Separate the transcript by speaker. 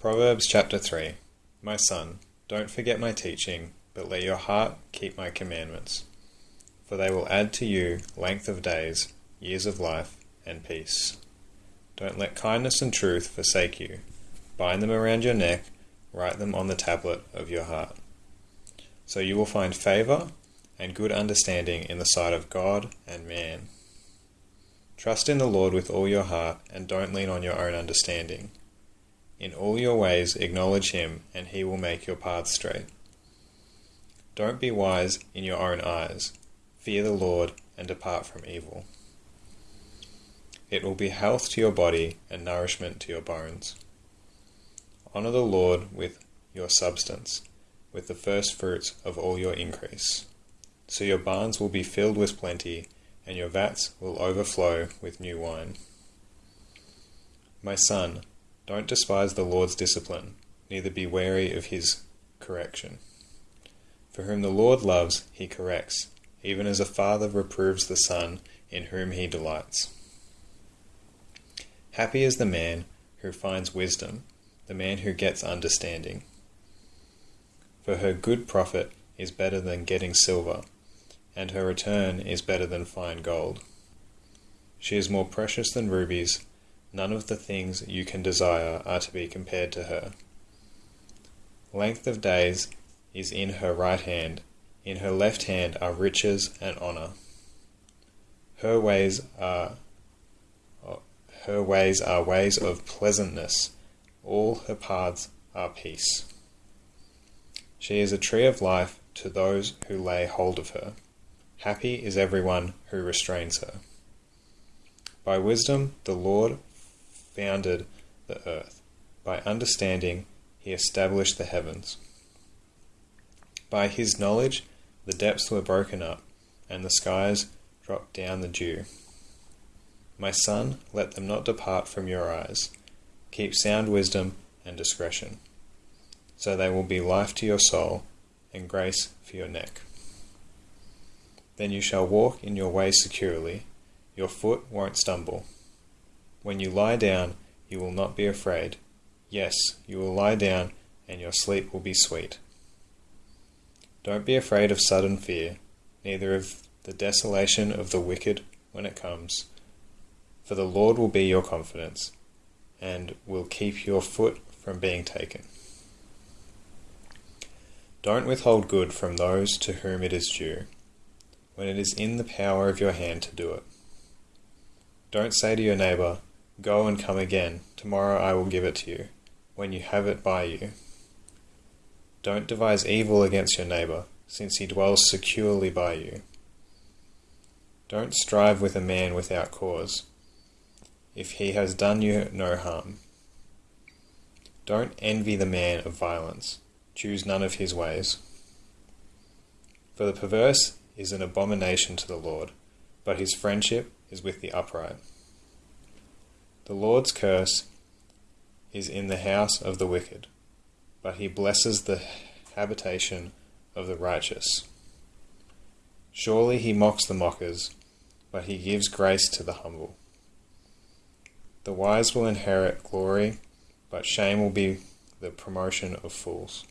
Speaker 1: Proverbs chapter 3 My son, don't forget my teaching, but let your heart keep my commandments. For they will add to you length of days, years of life, and peace. Don't let kindness and truth forsake you. Bind them around your neck, write them on the tablet of your heart. So you will find favor and good understanding in the sight of God and man. Trust in the Lord with all your heart, and don't lean on your own understanding. In all your ways acknowledge him, and he will make your paths straight. Don't be wise in your own eyes. Fear the Lord and depart from evil. It will be health to your body and nourishment to your bones. Honor the Lord with your substance, with the first fruits of all your increase. So your barns will be filled with plenty, and your vats will overflow with new wine. My son, don't despise the Lord's discipline, neither be wary of his correction. For whom the Lord loves, he corrects, even as a father reproves the son in whom he delights. Happy is the man who finds wisdom, the man who gets understanding. For her good profit is better than getting silver, and her return is better than fine gold. She is more precious than rubies None of the things you can desire are to be compared to her. Length of days is in her right hand, in her left hand are riches and honor. Her ways are her ways are ways of pleasantness, all her paths are peace. She is a tree of life to those who lay hold of her. Happy is everyone who restrains her. By wisdom the Lord founded the earth. By understanding, he established the heavens. By his knowledge, the depths were broken up, and the skies dropped down the dew. My son, let them not depart from your eyes. Keep sound wisdom and discretion, so they will be life to your soul and grace for your neck. Then you shall walk in your way securely, your foot won't stumble. When you lie down, you will not be afraid. Yes, you will lie down, and your sleep will be sweet. Don't be afraid of sudden fear, neither of the desolation of the wicked when it comes. For the Lord will be your confidence, and will keep your foot from being taken. Don't withhold good from those to whom it is due, when it is in the power of your hand to do it. Don't say to your neighbor, Go and come again. Tomorrow I will give it to you, when you have it by you. Don't devise evil against your neighbor, since he dwells securely by you. Don't strive with a man without cause, if he has done you no harm. Don't envy the man of violence, choose none of his ways. For the perverse is an abomination to the Lord, but his friendship is with the upright. The Lord's curse is in the house of the wicked, but he blesses the habitation of the righteous. Surely he mocks the mockers, but he gives grace to the humble. The wise will inherit glory, but shame will be the promotion of fools.